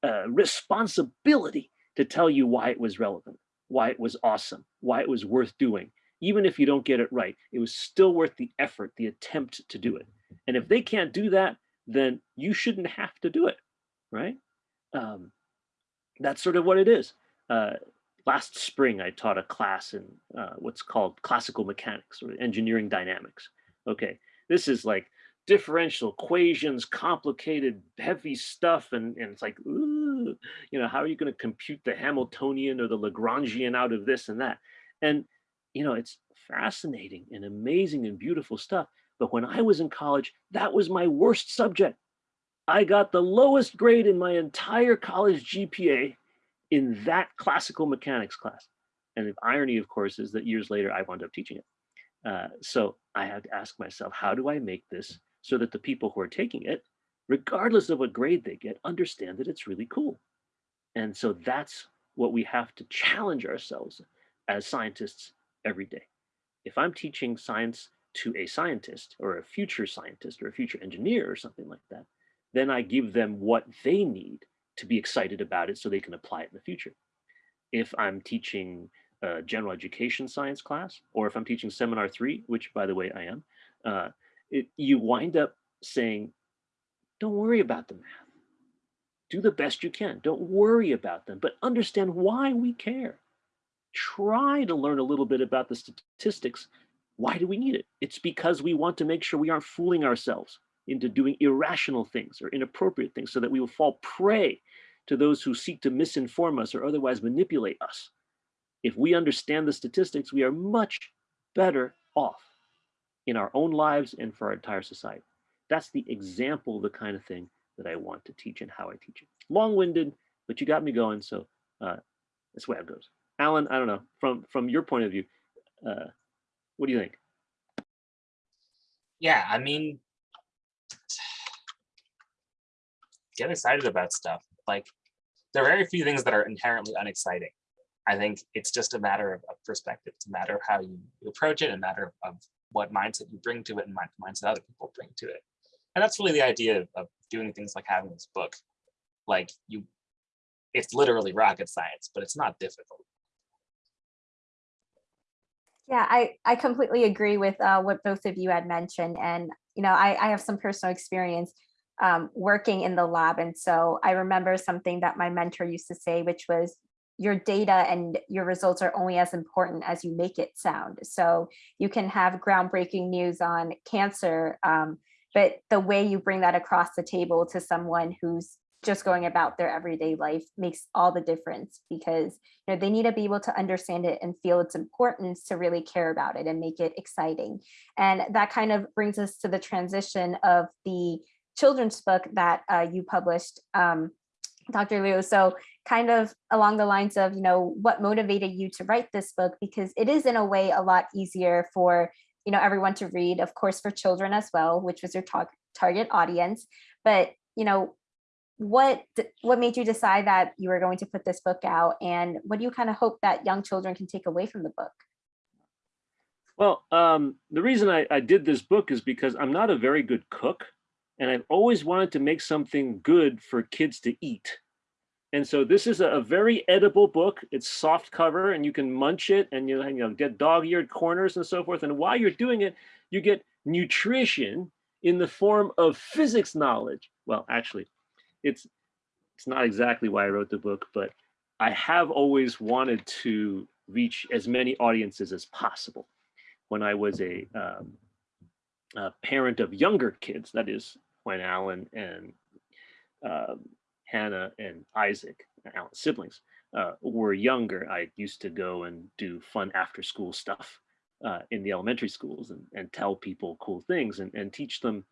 uh, responsibility to tell you why it was relevant why it was awesome, why it was worth doing. Even if you don't get it right, it was still worth the effort, the attempt to do it. And if they can't do that, then you shouldn't have to do it, right? Um, that's sort of what it is. Uh, last spring, I taught a class in uh, what's called classical mechanics or engineering dynamics. Okay, this is like differential equations, complicated, heavy stuff. And, and it's like, ooh, you know, how are you going to compute the Hamiltonian or the Lagrangian out of this and that? And, you know, it's fascinating and amazing and beautiful stuff. But when I was in college, that was my worst subject. I got the lowest grade in my entire college GPA in that classical mechanics class. And the irony, of course, is that years later, I wound up teaching it. Uh, so I had to ask myself, how do I make this so that the people who are taking it, regardless of what grade they get, understand that it's really cool. And so that's what we have to challenge ourselves as scientists every day. If I'm teaching science to a scientist or a future scientist or a future engineer or something like that, then I give them what they need to be excited about it so they can apply it in the future. If I'm teaching a general education science class, or if I'm teaching seminar three, which by the way I am, uh, it, you wind up saying, don't worry about the math. do the best you can. Don't worry about them, but understand why we care. Try to learn a little bit about the statistics. Why do we need it? It's because we want to make sure we aren't fooling ourselves into doing irrational things or inappropriate things so that we will fall prey to those who seek to misinform us or otherwise manipulate us. If we understand the statistics, we are much better off in our own lives and for our entire society. That's the example of the kind of thing that I want to teach and how I teach it. Long-winded, but you got me going, so uh, that's the way it goes. Alan, I don't know, from, from your point of view, uh, what do you think? Yeah, I mean, get excited about stuff. Like, there are very few things that are inherently unexciting. I think it's just a matter of, of perspective. It's a matter of how you approach it, a matter of, of what mindset you bring to it and mind- mindset other people bring to it. And that's really the idea of, of doing things like having this book. Like you, it's literally rocket science, but it's not difficult. Yeah, I, I completely agree with uh, what both of you had mentioned. And, you know, I, I have some personal experience um, working in the lab. And so I remember something that my mentor used to say, which was your data and your results are only as important as you make it sound. So you can have groundbreaking news on cancer, um, but the way you bring that across the table to someone who's just going about their everyday life makes all the difference because you know they need to be able to understand it and feel its importance to really care about it and make it exciting and that kind of brings us to the transition of the children's book that uh, you published um, dr liu so kind of along the lines of you know what motivated you to write this book because it is in a way a lot easier for you know everyone to read of course for children as well which was your tar target audience but you know what what made you decide that you were going to put this book out and what do you kind of hope that young children can take away from the book Well, um, the reason I, I did this book is because I'm not a very good cook and I've always wanted to make something good for kids to eat. And so this is a, very edible book. It's soft cover and you can munch it and you, you know, get dog-eared corners and so forth. And while you're doing it, you get nutrition in the form of physics knowledge. Well, actually, it's it's not exactly why I wrote the book, but I have always wanted to reach as many audiences as possible. When I was a, um, a parent of younger kids, that is when Alan and um, Hannah and Isaac, Alan's siblings, uh, were younger, I used to go and do fun after school stuff uh, in the elementary schools and, and tell people cool things and, and teach them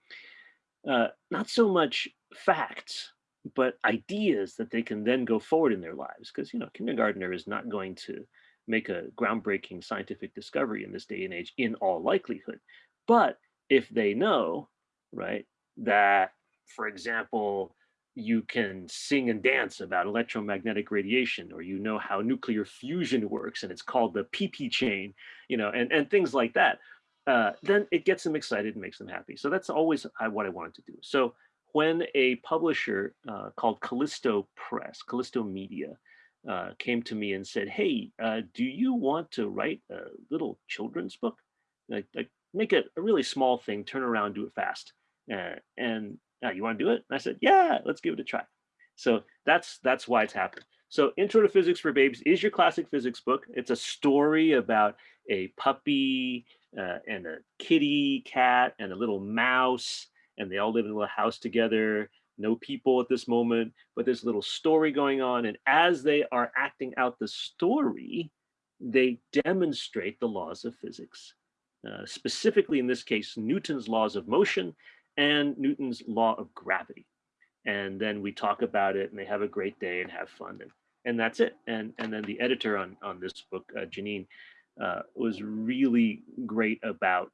uh, not so much facts, but ideas that they can then go forward in their lives. Because, you know, kindergartner is not going to make a groundbreaking scientific discovery in this day and age in all likelihood. But if they know, right, that, for example, you can sing and dance about electromagnetic radiation, or you know how nuclear fusion works, and it's called the PP chain, you know, and, and things like that, uh, then it gets them excited and makes them happy. So that's always what I wanted to do. So when a publisher uh, called Callisto Press, Callisto Media, uh, came to me and said, "Hey, uh, do you want to write a little children's book? Like, like make it a really small thing, turn around, do it fast, uh, and uh, you want to do it?" And I said, "Yeah, let's give it a try." So that's that's why it's happened. So Intro to Physics for Babies is your classic physics book. It's a story about a puppy uh, and a kitty cat and a little mouse and they all live in a little house together, no people at this moment, but there's a little story going on. And as they are acting out the story, they demonstrate the laws of physics. Uh, specifically in this case, Newton's laws of motion and Newton's law of gravity. And then we talk about it and they have a great day and have fun. And, and that's it. And, and then the editor on, on this book, uh, Janine, uh, was really great about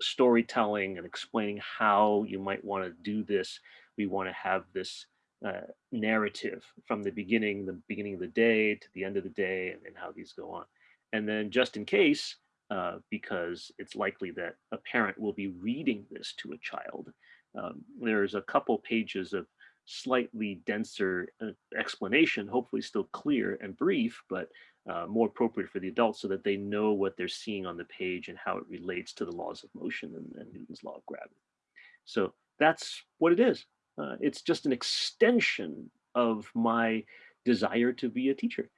storytelling and explaining how you might want to do this. We want to have this uh, narrative from the beginning, the beginning of the day to the end of the day, and, and how these go on. And then just in case, uh, because it's likely that a parent will be reading this to a child, um, there's a couple pages of slightly denser uh, explanation, hopefully still clear and brief, but uh, more appropriate for the adults so that they know what they're seeing on the page and how it relates to the laws of motion and, and Newton's law of gravity. So that's what it is. Uh, it's just an extension of my desire to be a teacher.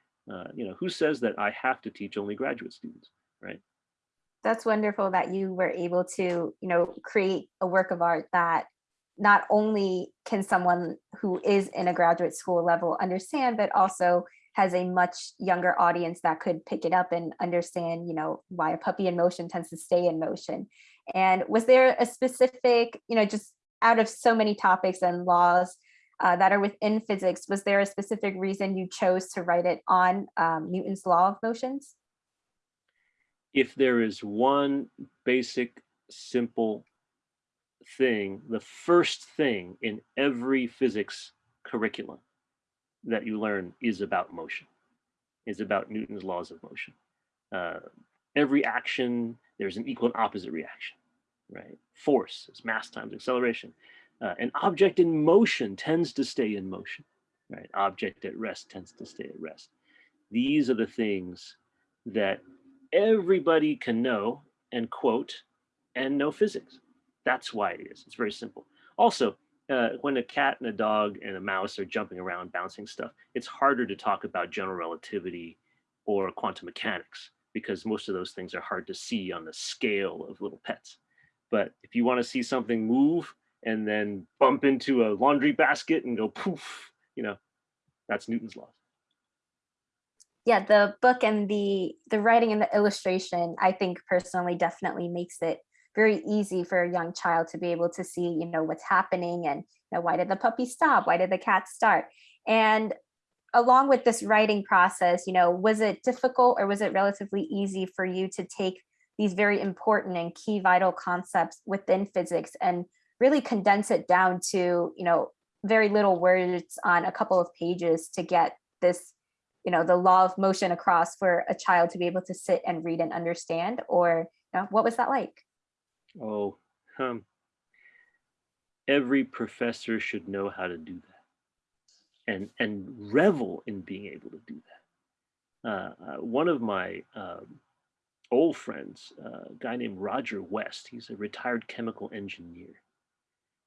You know, who says that I have to teach only graduate students, right? That's wonderful that you were able to, you know, create a work of art that not only can someone who is in a graduate school level understand, but also has a much younger audience that could pick it up and understand, you know, why a puppy in motion tends to stay in motion. And was there a specific, you know, just out of so many topics and laws uh, that are within physics, was there a specific reason you chose to write it on um, Newton's law of motions? If there is one basic, simple thing, the first thing in every physics curriculum that you learn is about motion, is about Newton's laws of motion. Uh, every action, there's an equal and opposite reaction, right? Force is mass times acceleration. Uh, an object in motion tends to stay in motion, right? Object at rest tends to stay at rest. These are the things that everybody can know and quote and know physics. That's why it is. It's very simple. Also, uh, when a cat and a dog and a mouse are jumping around, bouncing stuff, it's harder to talk about general relativity or quantum mechanics because most of those things are hard to see on the scale of little pets. But if you want to see something move and then bump into a laundry basket and go poof, you know, that's Newton's laws. Yeah, the book and the the writing and the illustration, I think personally definitely makes it very easy for a young child to be able to see, you know, what's happening and you know, why did the puppy stop? Why did the cat start? And along with this writing process, you know, was it difficult or was it relatively easy for you to take these very important and key vital concepts within physics and really condense it down to, you know, very little words on a couple of pages to get this, you know, the law of motion across for a child to be able to sit and read and understand? Or you know, what was that like? Oh, um, every professor should know how to do that and, and revel in being able to do that. Uh, uh, one of my um, old friends, uh, a guy named Roger West, he's a retired chemical engineer.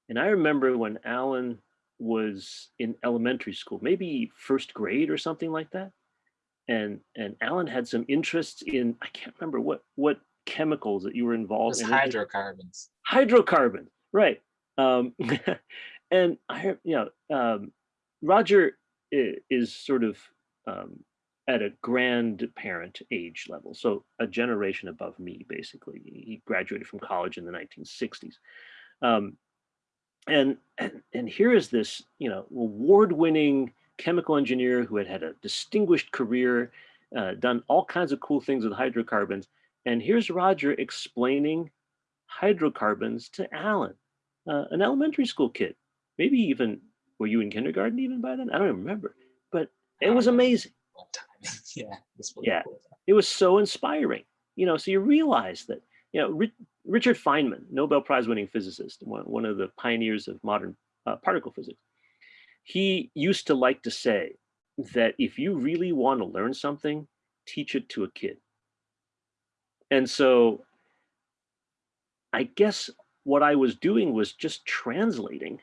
And I remember when Alan was in elementary school, maybe first grade or something like that. And, and Alan had some interests in, I can't remember what, what chemicals that you were involved in. hydrocarbons. Hydrocarbon, right. Um, and I you know, um, Roger is sort of um, at a grandparent age level, so a generation above me, basically. He graduated from college in the 1960s. Um, and, and and here is this, you know, award-winning chemical engineer who had had a distinguished career, uh, done all kinds of cool things with hydrocarbons, and here's Roger explaining hydrocarbons to Alan, uh, an elementary school kid. Maybe even, were you in kindergarten even by then? I don't even remember, but it was Um, amazing. Yeah. Yeah. It was so inspiring, you know, so you realize that, you know, Richard Feynman, Nobel Prize winning physicist, one, one of the pioneers of modern uh, particle physics, he used to like to say that if you really want to learn something, teach it to a kid. And so I guess what I was doing was just translating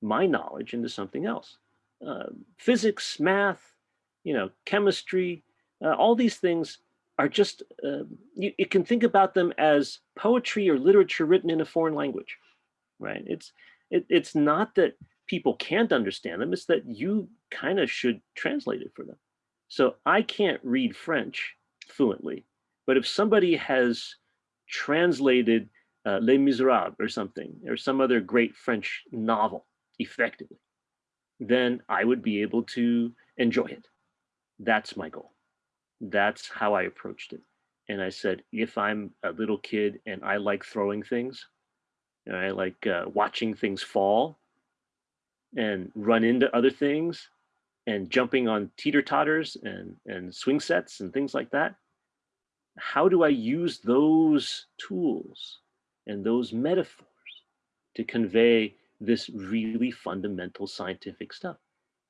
my knowledge into something else. Uh, physics, math, you know, chemistry, uh, all these things are just, uh, you, you can think about them as poetry or literature written in a foreign language, right? It's, it, it's not that people can't understand them, it's that you kind of should translate it for them. So I can't read French fluently, but if somebody has translated uh, Les Miserables or something, or some other great French novel effectively, then I would be able to enjoy it. That's my goal. That's how I approached it. And I said, if I'm a little kid and I like throwing things, and I like uh, watching things fall and run into other things and jumping on teeter totters and, and swing sets and things like that, how do I use those tools and those metaphors to convey this really fundamental scientific stuff?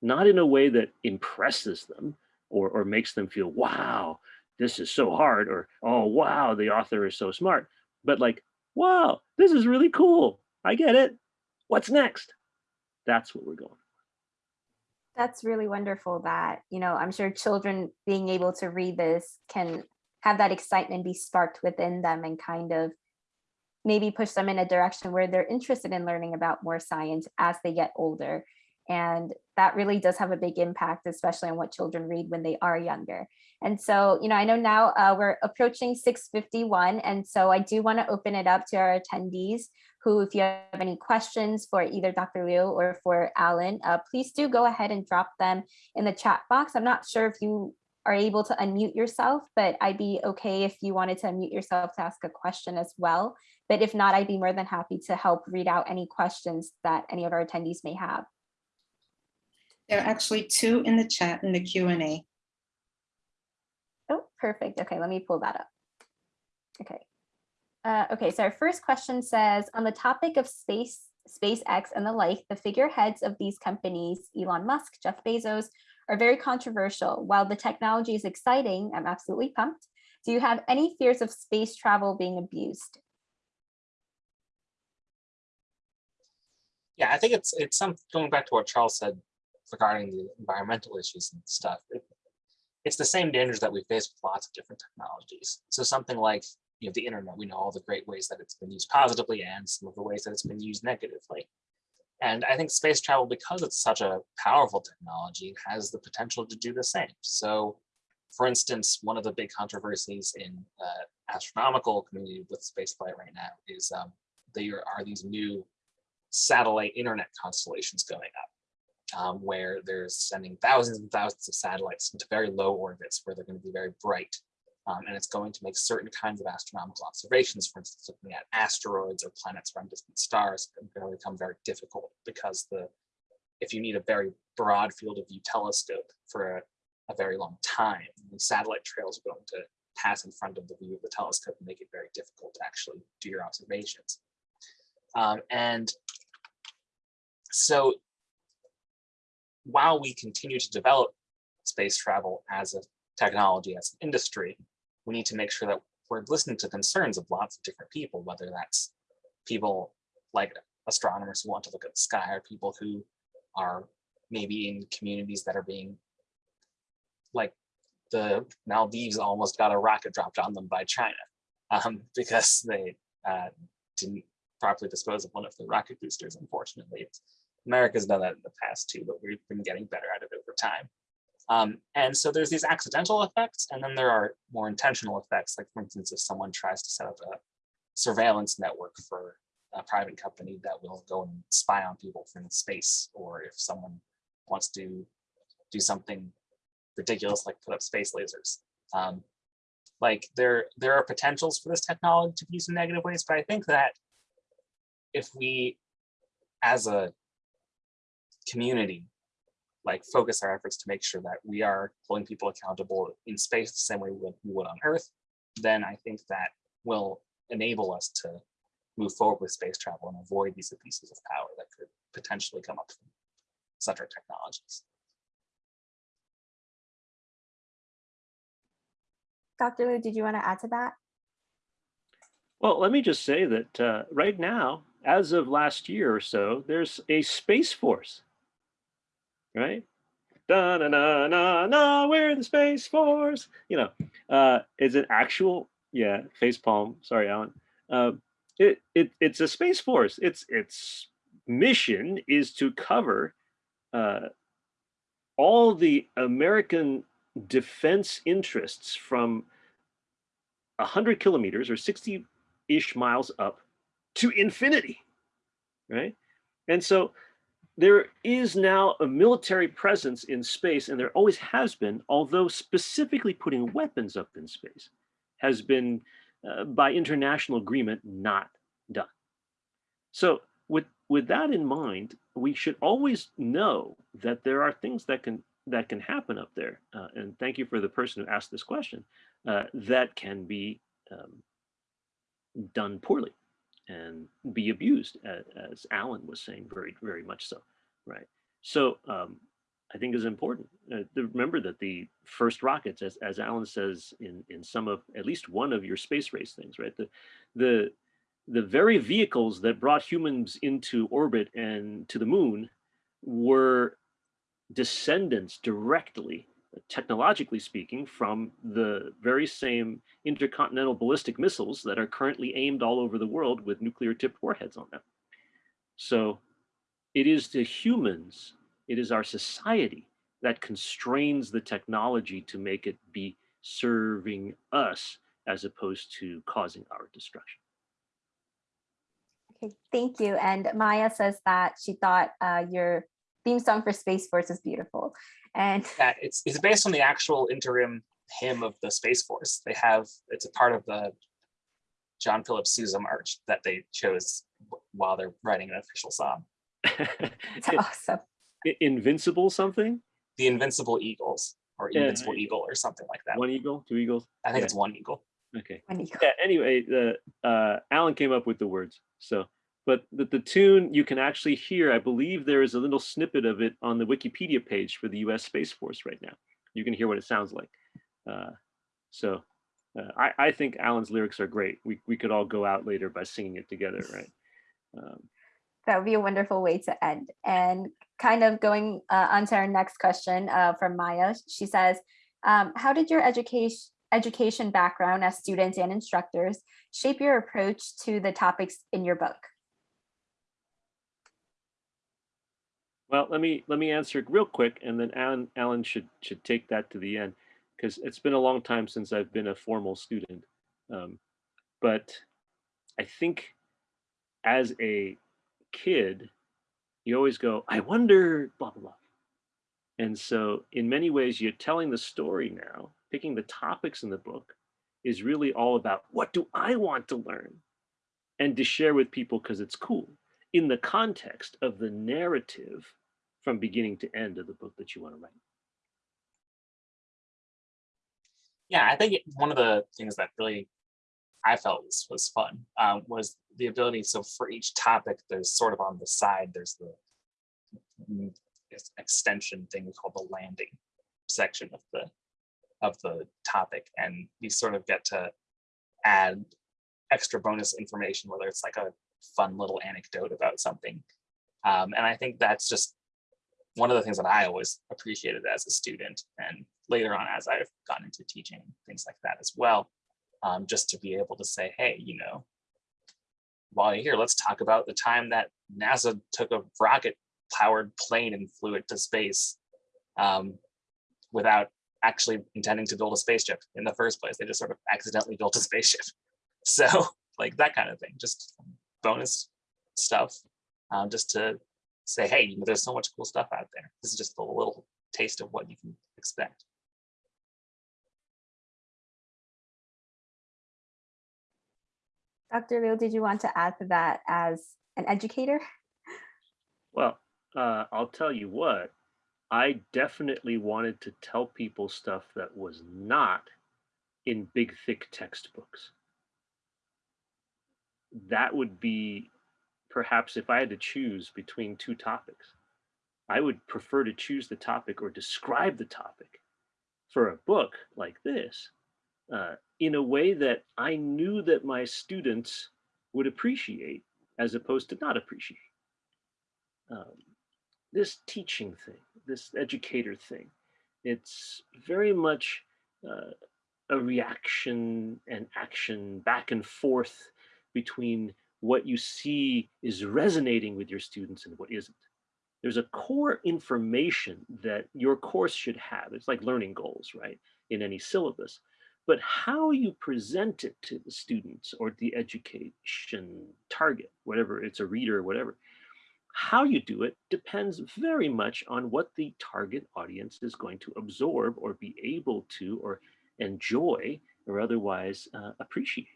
Not in a way that impresses them or, or makes them feel, wow, this is so hard, or oh, wow, the author is so smart, but like, wow, this is really cool. I get it. What's next? That's what we're going. That's really wonderful that, you know, I'm sure children being able to read this can have that excitement be sparked within them and kind of maybe push them in a direction where they're interested in learning about more science as they get older. And that really does have a big impact, especially on what children read when they are younger. And so, you know, I know now uh, we're approaching 651. And so I do want to open it up to our attendees who, if you have any questions for either Dr. Liu or for Alan, uh, please do go ahead and drop them in the chat box. I'm not sure if you are able to unmute yourself, but I'd be okay if you wanted to unmute yourself to ask a question as well. But if not, I'd be more than happy to help read out any questions that any of our attendees may have. There are actually two in the chat in the Q and A. Oh, perfect. Okay, let me pull that up. Okay. Uh, okay, so our first question says, on the topic of space, SpaceX and the like, the figureheads of these companies, Elon Musk, Jeff Bezos, are very controversial. While the technology is exciting, I'm absolutely pumped. Do you have any fears of space travel being abused? Yeah, I think it's it's some going back to what Charles said regarding the environmental issues and stuff. It, it's the same dangers that we face with lots of different technologies. So something like you know the internet, we know all the great ways that it's been used positively and some of the ways that it's been used negatively. And I think space travel, because it's such a powerful technology, has the potential to do the same. So for instance, one of the big controversies in uh, astronomical community with spaceflight right now is um, there are these new satellite internet constellations going up, um, where they're sending thousands and thousands of satellites into very low orbits where they're going to be very bright. Um, and it's going to make certain kinds of astronomical observations, for instance, looking at asteroids or planets around distant stars, going to become very difficult because the if you need a very broad field of view telescope for a, a very long time, the satellite trails are going to pass in front of the view of the telescope and make it very difficult to actually do your observations. Um, and so while we continue to develop space travel as a technology, as an industry, we need to make sure that we're listening to concerns of lots of different people, whether that's people like astronomers who want to look at the sky or people who are maybe in communities that are being like the Maldives almost got a rocket dropped on them by China um, because they uh, didn't properly dispose of one of the rocket boosters, unfortunately. It's, America's done that in the past too, but we've been getting better at it over time. Um, and so there's these accidental effects, and then there are more intentional effects, like for instance, if someone tries to set up a surveillance network for a private company that will go and spy on people from space, or if someone wants to do something ridiculous like put up space lasers. Um, like there, there are potentials for this technology to be used in negative ways, but I think that if we, as a community, like focus our efforts to make sure that we are holding people accountable in space the same way we would, we would on Earth, then I think that will enable us to move forward with space travel and avoid these abuses of power that could potentially come up from such our technologies. Dr. Liu, did you want to add to that? Well, let me just say that uh, right now, as of last year or so, there's a space force, right? Da na na na na, we're the space force. You know, uh, it's an actual, yeah, face palm. Sorry, Alan. Uh, it it it's a space force. Its its mission is to cover uh, all the American defense interests from 100 kilometers or 60 ish miles up to infinity, right? And so there is now a military presence in space, and there always has been, although specifically putting weapons up in space has been, uh, by international agreement, not done. So with, with that in mind, we should always know that there are things that can that can happen up there. Uh, and thank you for the person who asked this question, uh, that can be um, done poorly and be abused, as, Alan was saying, very, very much so, right? So um, I think is important uh, to remember that the first rockets, as, as Alan says in, in some of, at least one of your space race things, right? The, the, the very vehicles that brought humans into orbit and to the moon were descendants directly, technologically speaking, from the very same intercontinental ballistic missiles that are currently aimed all over the world with nuclear tipped warheads on them. So it is the humans, it is our society that constrains the technology to make it be serving us as opposed to causing our destruction. Okay, thank you. And Maya says that she thought uh, your theme song for Space Force is beautiful. And Yeah, it's it's based on the actual interim hymn of the Space Force. They have it's a part of the John Philip Sousa March that they chose while they're writing an official song. it's awesome. I- Invincible something? The Invincible Eagles or Yeah, Invincible Eagle or something like that. One eagle, two eagles? I think yeah. it's one eagle. Okay. When you go. Yeah, anyway, the uh, Alan came up with the words. So, but the, the tune you can actually hear, I believe there is a little snippet of it on the Wikipedia page for the US Space Force right now. You can hear what it sounds like. Uh, so uh, I, I think Alan's lyrics are great. We, we could all go out later by singing it together, right? Um, That would be a wonderful way to end. And kind of going uh, on to our next question uh, from Maya. She says, um, how did your education education background as students and instructors shape your approach to the topics in your book? Well, let me let me answer it real quick, and then Alan Alan should should take that to the end because it's been a long time since I've been a formal student. Um, but I think as a kid, you always go, I wonder, blah blah blah. And so, in many ways, you're telling the story now. Picking the topics in the book is really all about what do I want to learn, and to share with people because it's cool in the context of the narrative from beginning to end of the book that you want to write. Yeah, I think one of the things that really I felt was, was fun um, was the ability. So for each topic, there's sort of on the side, there's the extension thing called the landing section of the of the topic, and we sort of get to add extra bonus information, whether it's like a fun little anecdote about something. Um, and I think that's just one of the things that I always appreciated as a student and later on as I've gotten into teaching, things like that as well. Um, just to be able to say, hey, you know, while you're here, let's talk about the time that NASA took a rocket powered plane and flew it to space um, without actually intending to build a spaceship in the first place. They just sort of accidentally built a spaceship. So like that kind of thing, just bonus stuff, um, just to say, hey, you know, there's so much cool stuff out there. This is just a little taste of what you can expect. Dr. Liu, did you want to add to that as an educator? Well, uh, I'll tell you what, I definitely wanted to tell people stuff that was not in big, thick textbooks. That would be perhaps if I had to choose between two topics, I would prefer to choose the topic or describe the topic for a book like this uh, in a way that I knew that my students would appreciate as opposed to not appreciate. Um, this teaching thing, this educator thing, it's very much uh, a reaction and action back and forth between what you see is resonating with your students and what isn't. There's a core information that your course should have. It's like learning goals, right? In any syllabus. But how you present it to the students or the education target, whatever it's a reader or whatever, how you do it depends very much on what the target audience is going to absorb or be able to or enjoy or otherwise uh, appreciate.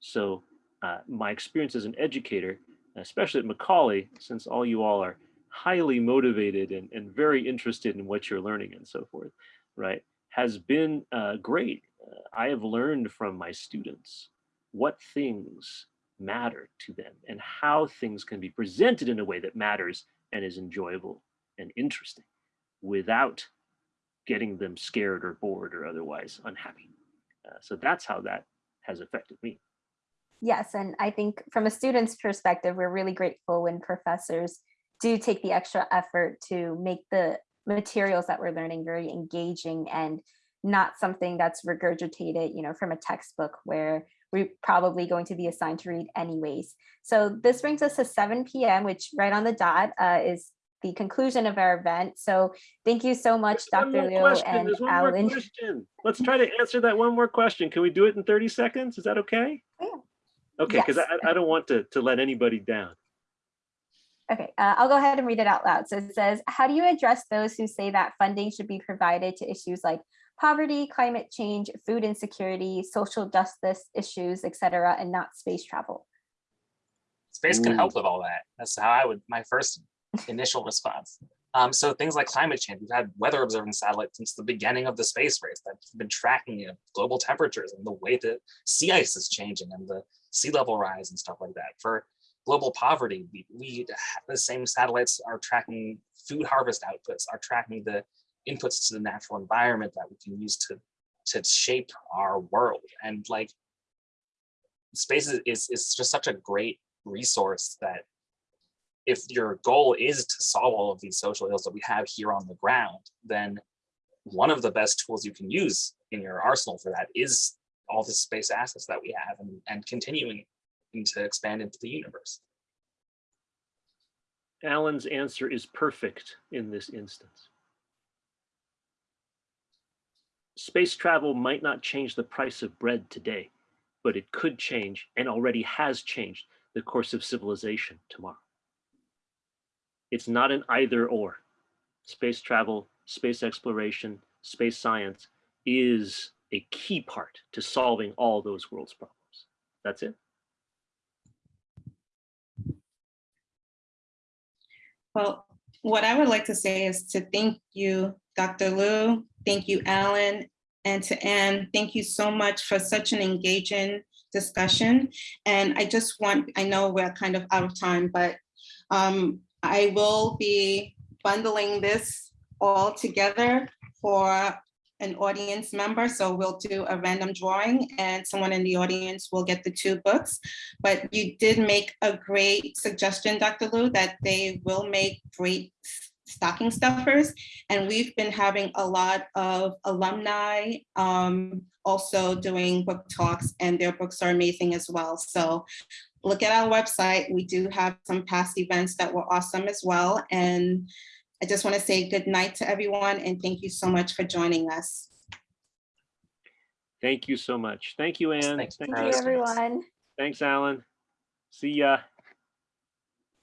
So uh, my experience as an educator, especially at Macaulay, since all you all are highly motivated and, and very interested in what you're learning and so forth, right, has been uh, great. Uh, I have learned from my students what things matter to them and how things can be presented in a way that matters and is enjoyable and interesting without getting them scared or bored or otherwise unhappy. Uh, so that's how that has affected me. Yes, and I think from a student's perspective, we're really grateful when professors do take the extra effort to make the materials that we're learning very engaging and not something that's regurgitated, you know, from a textbook where we're probably going to be assigned to read anyways. So this brings us to 7 p.m., which right on the dot uh, is the conclusion of our event. So thank you so much, There's Dr. Liu and there's one more Alan. Let's try to answer that one more question. Can we do it in 30 seconds? Is that okay? Yeah. Okay, because Yes. I, I don't want to, to let anybody down. Okay, uh, I'll go ahead and read it out loud. So it says, how do you address those who say that funding should be provided to issues like poverty, climate change, food insecurity, social justice issues, et cetera, and not space travel? Space can Ooh. help with all that. That's how I would, my first initial response. Um, so things like climate change, we've had weather observing satellites since the beginning of the space race that's been tracking you know, global temperatures and the way that sea ice is changing and the sea level rise and stuff like that. For global poverty, we, we the same satellites are tracking food harvest outputs, are tracking the inputs to the natural environment that we can use to to shape our world. And like space is, is, is just such a great resource that if your goal is to solve all of these social ills that we have here on the ground, then one of the best tools you can use in your arsenal for that is all the space assets that we have and, and continuing to expand into the universe. Alan's answer is perfect in this instance. Space travel might not change the price of bread today, but it could change and already has changed the course of civilization tomorrow. It's not an either or. Space travel, space exploration, space science is a key part to solving all those world's problems. That's it. Well, what I would like to say is to thank you, Dr. Liu, thank you, Alan, and to Anne, thank you so much for such an engaging discussion. And I just want, I know we're kind of out of time, but um, I will be bundling this all together for an audience member. So we'll do a random drawing and someone in the audience will get the two books. But you did make a great suggestion, Dr. Liu, that they will make great stocking stuffers. And we've been having a lot of alumni um, also doing book talks and their books are amazing as well. So look at our website. We do have some past events that were awesome as well. And I just want to say good night to everyone and thank you so much for joining us. Thank you so much. Thank you, Anne. Thanks Thank Thank you, you. everyone. Thanks, Alan. See ya.